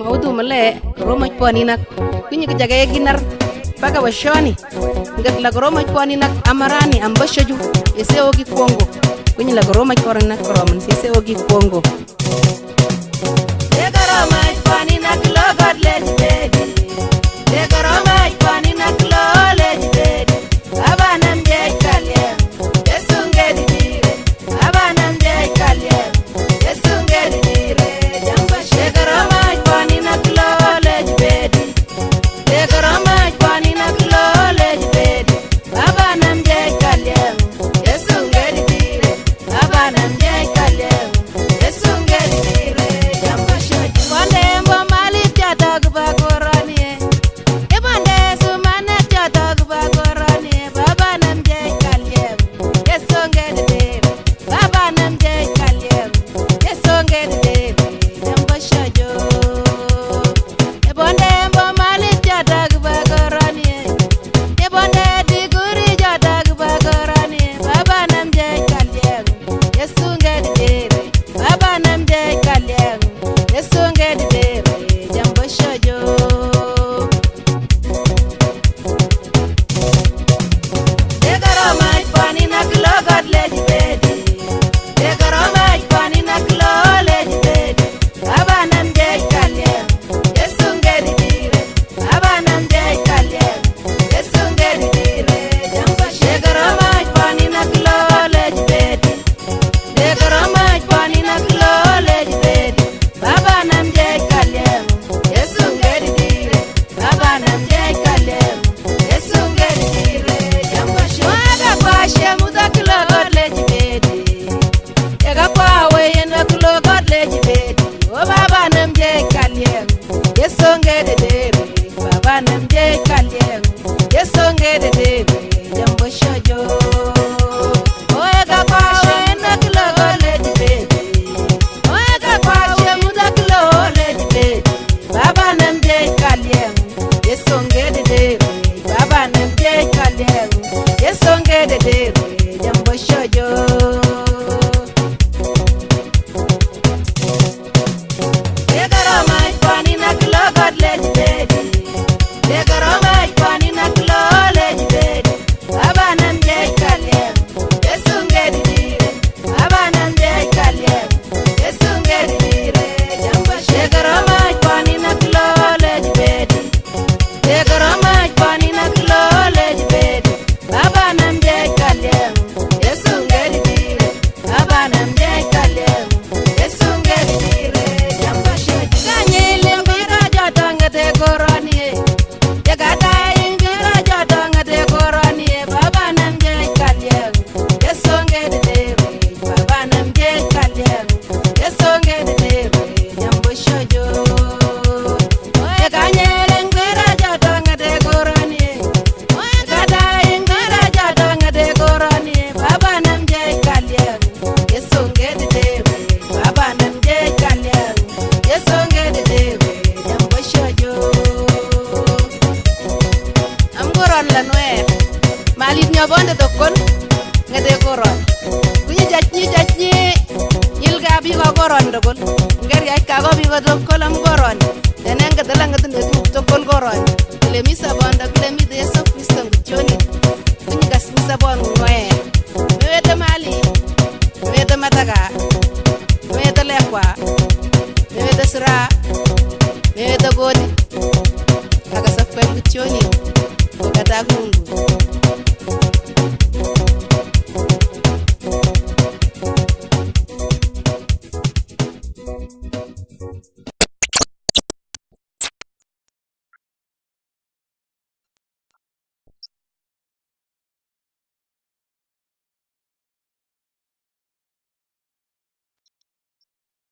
ngawdu male romoj poni nak kunya ke jaga ginar baga wa ngat la romoj poni nak amarani ambashaju ese ogi kongo kunya la romoj poni nak roman ese ogi kongo Ega romoj poni nak logot let's nemjekalyeko yesongelele balit ño bonde tokkon ngete koron kuñi jac ñi jac ñi ilga bi ko koron dogol ngar yac ka ko bi ko to kolam koron tene ngete la ngete ne tu to kol koron le misa bonda le mi de so kristo ngi joni kuñi gas misa bon ngoe